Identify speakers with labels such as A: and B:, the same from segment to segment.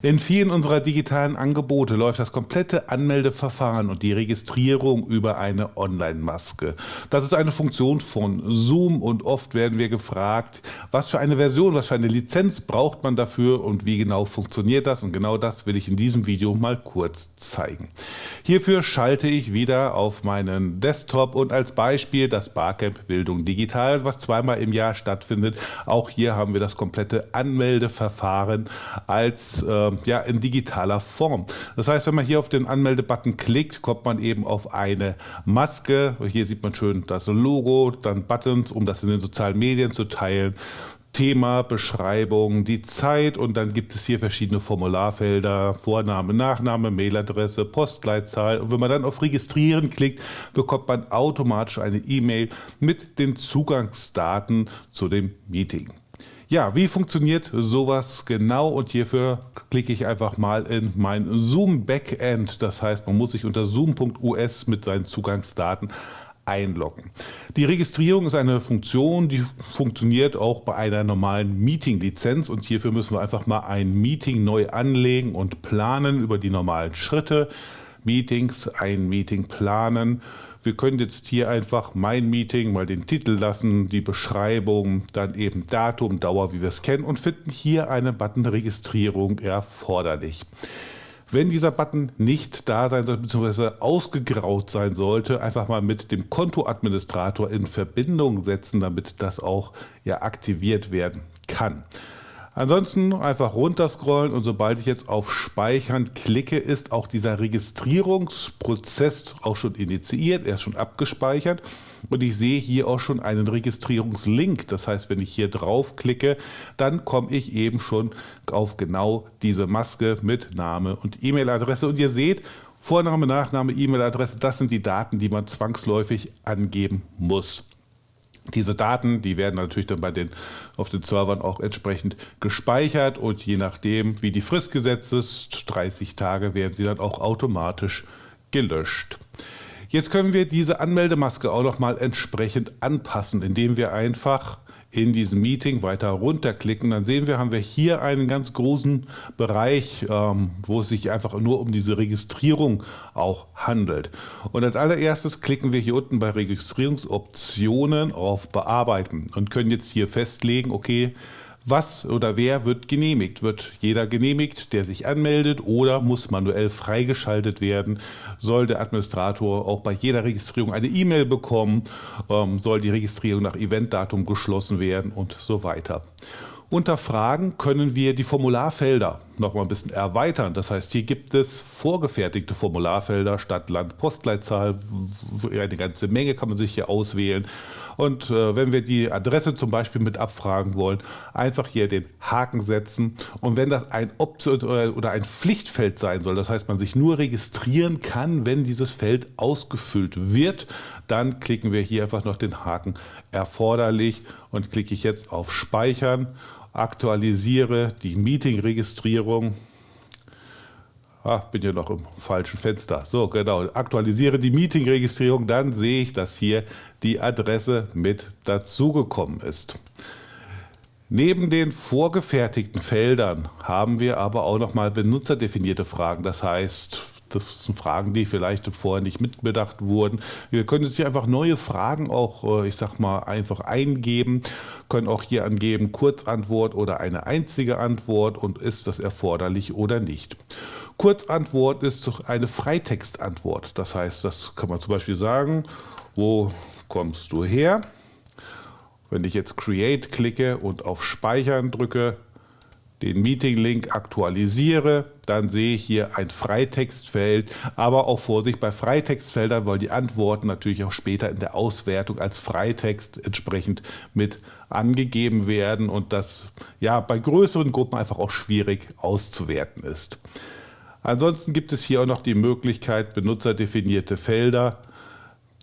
A: In vielen unserer digitalen Angebote läuft das komplette Anmeldeverfahren und die Registrierung über eine Online-Maske. Das ist eine Funktion von Zoom und oft werden wir gefragt, was für eine Version, was für eine Lizenz braucht man dafür und wie genau funktioniert das und genau das will ich in diesem Video mal kurz zeigen. Hierfür schalte ich wieder auf meinen Desktop und als Beispiel das Barcamp Bildung Digital, was zweimal im Jahr stattfindet. Auch hier haben wir das komplette Anmeldeverfahren als äh, ja, in digitaler Form. Das heißt, wenn man hier auf den Anmeldebutton klickt, kommt man eben auf eine Maske. Hier sieht man schön das Logo, dann Buttons, um das in den sozialen Medien zu teilen. Thema, Beschreibung, die Zeit und dann gibt es hier verschiedene Formularfelder, Vorname, Nachname, Mailadresse, Postleitzahl und wenn man dann auf Registrieren klickt, bekommt man automatisch eine E-Mail mit den Zugangsdaten zu dem Meeting. Ja, wie funktioniert sowas genau? Und hierfür klicke ich einfach mal in mein Zoom Backend. Das heißt, man muss sich unter zoom.us mit seinen Zugangsdaten einloggen. Die Registrierung ist eine Funktion, die funktioniert auch bei einer normalen Meeting-Lizenz und hierfür müssen wir einfach mal ein Meeting neu anlegen und planen über die normalen Schritte. Meetings, ein Meeting planen, wir können jetzt hier einfach mein Meeting mal den Titel lassen, die Beschreibung, dann eben Datum, Dauer, wie wir es kennen und finden hier einen Button Registrierung erforderlich. Wenn dieser Button nicht da sein sollte, bzw. ausgegraut sein sollte, einfach mal mit dem Kontoadministrator in Verbindung setzen, damit das auch ja aktiviert werden kann. Ansonsten einfach runterscrollen und sobald ich jetzt auf Speichern klicke, ist auch dieser Registrierungsprozess auch schon initiiert, er ist schon abgespeichert und ich sehe hier auch schon einen Registrierungslink. Das heißt, wenn ich hier drauf klicke, dann komme ich eben schon auf genau diese Maske mit Name und E-Mail-Adresse und ihr seht, Vorname, Nachname, E-Mail-Adresse, das sind die Daten, die man zwangsläufig angeben muss. Diese Daten, die werden natürlich dann bei den, auf den Servern auch entsprechend gespeichert und je nachdem, wie die Frist gesetzt ist, 30 Tage, werden sie dann auch automatisch gelöscht. Jetzt können wir diese Anmeldemaske auch noch mal entsprechend anpassen, indem wir einfach in diesem Meeting weiter runterklicken, dann sehen wir, haben wir hier einen ganz großen Bereich, ähm, wo es sich einfach nur um diese Registrierung auch handelt. Und als allererstes klicken wir hier unten bei Registrierungsoptionen auf Bearbeiten und können jetzt hier festlegen, okay, was oder wer wird genehmigt? Wird jeder genehmigt, der sich anmeldet oder muss manuell freigeschaltet werden? Soll der Administrator auch bei jeder Registrierung eine E-Mail bekommen? Ähm, soll die Registrierung nach Eventdatum geschlossen werden und so weiter? Unter Fragen können wir die Formularfelder noch mal ein bisschen erweitern. Das heißt, hier gibt es vorgefertigte Formularfelder, Stadt, Land, Postleitzahl, eine ganze Menge kann man sich hier auswählen. Und äh, wenn wir die Adresse zum Beispiel mit abfragen wollen, einfach hier den Haken setzen. Und wenn das ein Option oder ein Pflichtfeld sein soll, das heißt, man sich nur registrieren kann, wenn dieses Feld ausgefüllt wird, dann klicken wir hier einfach noch den Haken erforderlich und klicke ich jetzt auf Speichern aktualisiere die Meeting-Registrierung. Ah, bin ja noch im falschen Fenster. So, genau. Aktualisiere die Meeting-Registrierung, dann sehe ich, dass hier die Adresse mit dazugekommen ist. Neben den vorgefertigten Feldern haben wir aber auch noch mal benutzerdefinierte Fragen. Das heißt, das sind Fragen, die vielleicht vorher nicht mitbedacht wurden. Wir können jetzt hier einfach neue Fragen auch, äh, ich sag mal, einfach eingeben, können auch hier angeben, Kurzantwort oder eine einzige Antwort und ist das erforderlich oder nicht. Kurzantwort ist eine Freitextantwort. Das heißt, das kann man zum Beispiel sagen, wo kommst du her? Wenn ich jetzt Create klicke und auf Speichern drücke, den Meeting-Link aktualisiere, dann sehe ich hier ein Freitextfeld, aber auch Vorsicht bei Freitextfeldern, weil die Antworten natürlich auch später in der Auswertung als Freitext entsprechend mit angegeben werden und das ja bei größeren Gruppen einfach auch schwierig auszuwerten ist. Ansonsten gibt es hier auch noch die Möglichkeit, benutzerdefinierte Felder,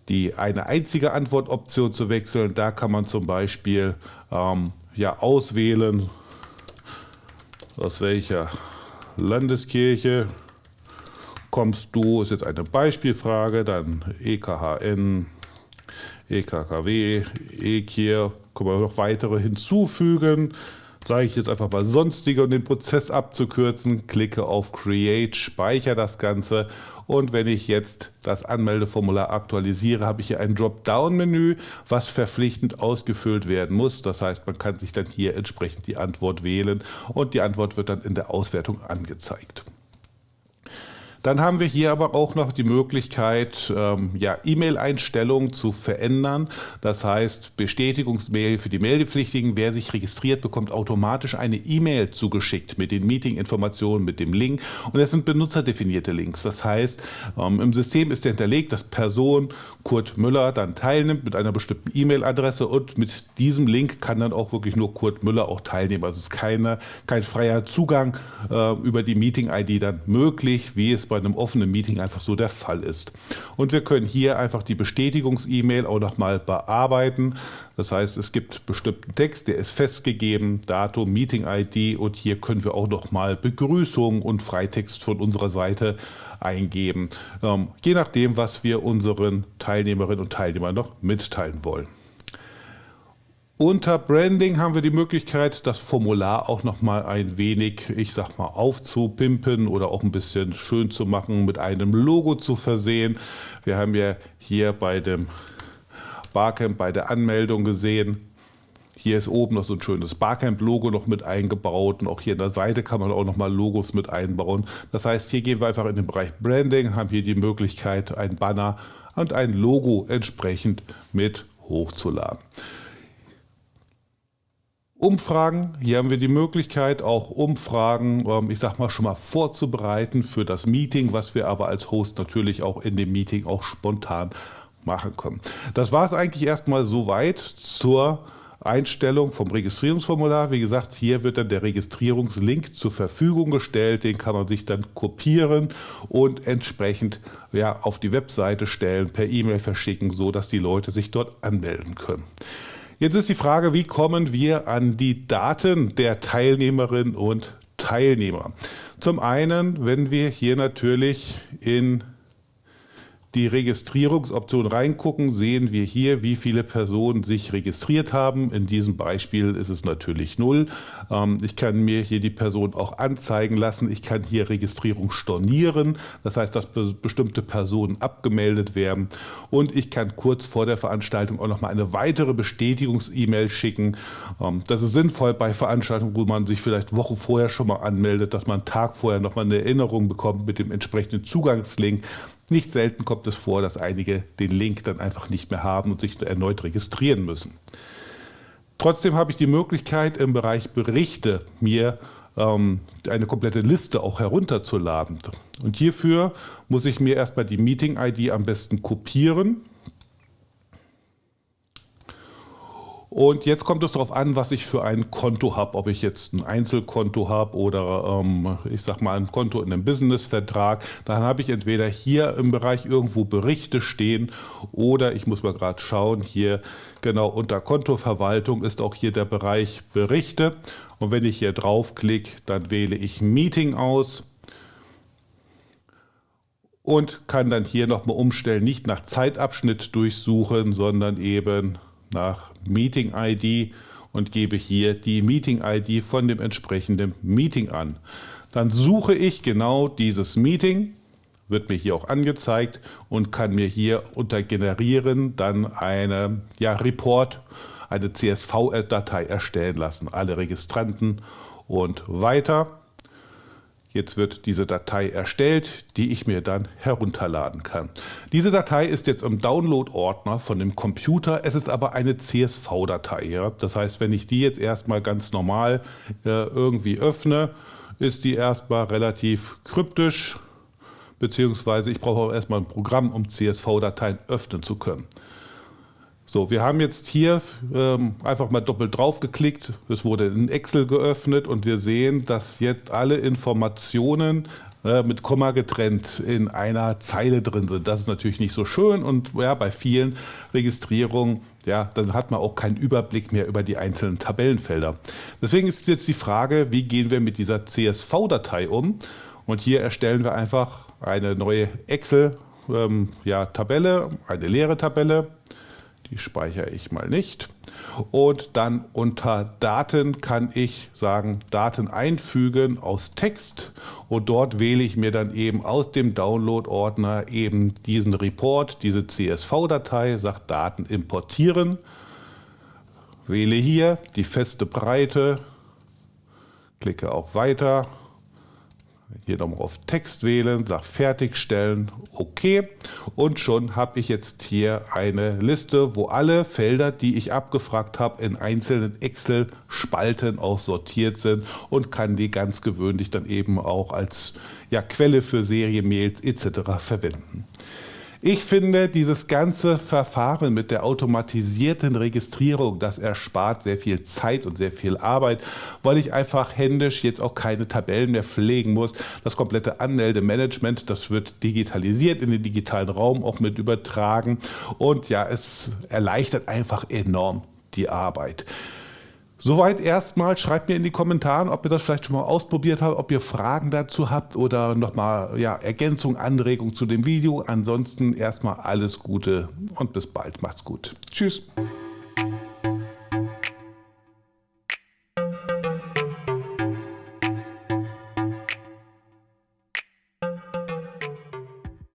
A: die eine einzige Antwortoption zu wechseln. Da kann man zum Beispiel ähm, ja, auswählen, aus welcher Landeskirche kommst du, ist jetzt eine Beispielfrage, dann EKHN, EKKW, EKIR, können wir noch weitere hinzufügen. Sage ich jetzt einfach mal sonstige, um den Prozess abzukürzen, klicke auf Create, speichere das Ganze und wenn ich jetzt das Anmeldeformular aktualisiere, habe ich hier ein Dropdown-Menü, was verpflichtend ausgefüllt werden muss. Das heißt, man kann sich dann hier entsprechend die Antwort wählen und die Antwort wird dann in der Auswertung angezeigt. Dann haben wir hier aber auch noch die Möglichkeit, ähm, ja, E-Mail-Einstellungen zu verändern. Das heißt, Bestätigungsmail für die Meldepflichtigen. Wer sich registriert, bekommt automatisch eine E-Mail zugeschickt mit den Meeting-Informationen, mit dem Link. Und es sind benutzerdefinierte Links. Das heißt, ähm, im System ist hinterlegt, dass Person Kurt Müller dann teilnimmt mit einer bestimmten E-Mail-Adresse und mit diesem Link kann dann auch wirklich nur Kurt Müller auch teilnehmen. Also es ist keine, kein freier Zugang äh, über die Meeting-ID dann möglich, wie es bei bei einem offenen Meeting einfach so der Fall ist. Und wir können hier einfach die Bestätigungs-E-Mail auch nochmal bearbeiten. Das heißt, es gibt bestimmten Text, der ist festgegeben, Datum, Meeting-ID und hier können wir auch nochmal Begrüßung und Freitext von unserer Seite eingeben, ähm, je nachdem, was wir unseren Teilnehmerinnen und Teilnehmern noch mitteilen wollen. Unter Branding haben wir die Möglichkeit, das Formular auch noch mal ein wenig, ich sag mal, aufzupimpen oder auch ein bisschen schön zu machen, mit einem Logo zu versehen. Wir haben ja hier bei dem Barcamp bei der Anmeldung gesehen, hier ist oben noch so ein schönes Barcamp-Logo noch mit eingebaut und auch hier an der Seite kann man auch noch mal Logos mit einbauen. Das heißt, hier gehen wir einfach in den Bereich Branding, haben hier die Möglichkeit, ein Banner und ein Logo entsprechend mit hochzuladen. Umfragen. Hier haben wir die Möglichkeit, auch Umfragen, ähm, ich sag mal, schon mal vorzubereiten für das Meeting, was wir aber als Host natürlich auch in dem Meeting auch spontan machen können. Das war es eigentlich erstmal soweit zur Einstellung vom Registrierungsformular. Wie gesagt, hier wird dann der Registrierungslink zur Verfügung gestellt. Den kann man sich dann kopieren und entsprechend ja, auf die Webseite stellen, per E-Mail verschicken, so dass die Leute sich dort anmelden können. Jetzt ist die Frage, wie kommen wir an die Daten der Teilnehmerinnen und Teilnehmer? Zum einen, wenn wir hier natürlich in die Registrierungsoption reingucken, sehen wir hier, wie viele Personen sich registriert haben. In diesem Beispiel ist es natürlich null. Ähm, ich kann mir hier die Person auch anzeigen lassen. Ich kann hier Registrierung stornieren. Das heißt, dass bestimmte Personen abgemeldet werden. Und ich kann kurz vor der Veranstaltung auch noch mal eine weitere Bestätigungs-E-Mail schicken. Ähm, das ist sinnvoll bei Veranstaltungen, wo man sich vielleicht Wochen vorher schon mal anmeldet, dass man einen Tag vorher noch mal eine Erinnerung bekommt mit dem entsprechenden Zugangslink. Nicht selten kommt es vor, dass einige den Link dann einfach nicht mehr haben und sich erneut registrieren müssen. Trotzdem habe ich die Möglichkeit, im Bereich Berichte mir ähm, eine komplette Liste auch herunterzuladen. Und hierfür muss ich mir erstmal die Meeting-ID am besten kopieren Und jetzt kommt es darauf an, was ich für ein Konto habe, ob ich jetzt ein Einzelkonto habe oder ähm, ich sag mal ein Konto in einem Businessvertrag. Dann habe ich entweder hier im Bereich irgendwo Berichte stehen oder ich muss mal gerade schauen, hier genau unter Kontoverwaltung ist auch hier der Bereich Berichte. Und wenn ich hier draufklicke, dann wähle ich Meeting aus und kann dann hier nochmal umstellen, nicht nach Zeitabschnitt durchsuchen, sondern eben nach Meeting-ID und gebe hier die Meeting-ID von dem entsprechenden Meeting an. Dann suche ich genau dieses Meeting, wird mir hier auch angezeigt und kann mir hier unter Generieren dann eine ja, Report, eine CSV-Datei erstellen lassen. Alle Registranten und weiter. Jetzt wird diese Datei erstellt, die ich mir dann herunterladen kann. Diese Datei ist jetzt im Download-Ordner von dem Computer. Es ist aber eine CSV-Datei. Ja? Das heißt, wenn ich die jetzt erstmal ganz normal äh, irgendwie öffne, ist die erstmal relativ kryptisch, beziehungsweise ich brauche auch erstmal ein Programm, um CSV-Dateien öffnen zu können. So, wir haben jetzt hier ähm, einfach mal doppelt drauf geklickt. Es wurde in Excel geöffnet und wir sehen, dass jetzt alle Informationen äh, mit Komma getrennt in einer Zeile drin sind. Das ist natürlich nicht so schön und ja, bei vielen Registrierungen, ja, dann hat man auch keinen Überblick mehr über die einzelnen Tabellenfelder. Deswegen ist jetzt die Frage, wie gehen wir mit dieser CSV-Datei um? Und hier erstellen wir einfach eine neue Excel-Tabelle, ähm, ja, eine leere Tabelle Die speichere ich mal nicht. Und dann unter Daten kann ich sagen, Daten einfügen aus Text. Und dort wähle ich mir dann eben aus dem Download-Ordner eben diesen Report, diese CSV-Datei, sage Daten importieren. Wähle hier die feste Breite, klicke auf Weiter hier nochmal auf Text wählen, sage Fertigstellen, OK. Und schon habe ich jetzt hier eine Liste, wo alle Felder, die ich abgefragt habe, in einzelnen Excel-Spalten auch sortiert sind und kann die ganz gewöhnlich dann eben auch als ja, Quelle für Serienmails etc. verwenden. Ich finde, dieses ganze Verfahren mit der automatisierten Registrierung, das erspart sehr viel Zeit und sehr viel Arbeit, weil ich einfach händisch jetzt auch keine Tabellen mehr pflegen muss. Das komplette Anmeldemanagement, das wird digitalisiert in den digitalen Raum auch mit übertragen und ja, es erleichtert einfach enorm die Arbeit. Soweit erstmal. Schreibt mir in die Kommentare, ob ihr das vielleicht schon mal ausprobiert habt, ob ihr Fragen dazu habt oder nochmal ja, Ergänzung, Anregung zu dem Video. Ansonsten erstmal alles Gute und bis bald. Macht's gut. Tschüss.